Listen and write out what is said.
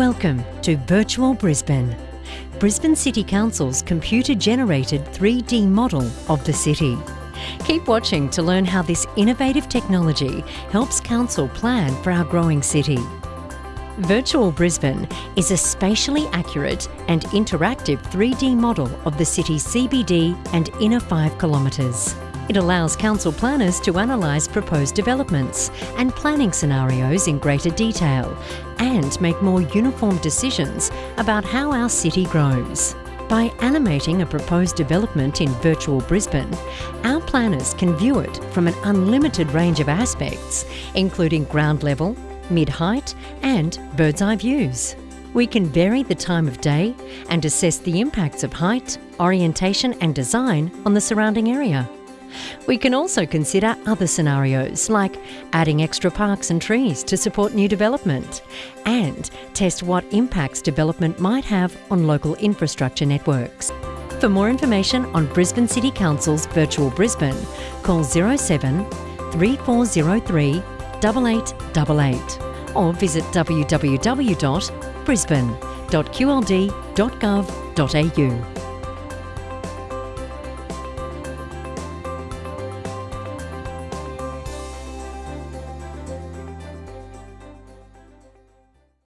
Welcome to Virtual Brisbane, Brisbane City Council's computer generated 3D model of the city. Keep watching to learn how this innovative technology helps Council plan for our growing city. Virtual Brisbane is a spatially accurate and interactive 3D model of the city's CBD and inner 5 kilometres. It allows council planners to analyse proposed developments and planning scenarios in greater detail and make more uniform decisions about how our city grows. By animating a proposed development in Virtual Brisbane, our planners can view it from an unlimited range of aspects, including ground level, mid-height and bird's eye views. We can vary the time of day and assess the impacts of height, orientation and design on the surrounding area. We can also consider other scenarios like adding extra parks and trees to support new development and test what impacts development might have on local infrastructure networks. For more information on Brisbane City Council's Virtual Brisbane, call 07 3403 8888 or visit www.brisbane.qld.gov.au.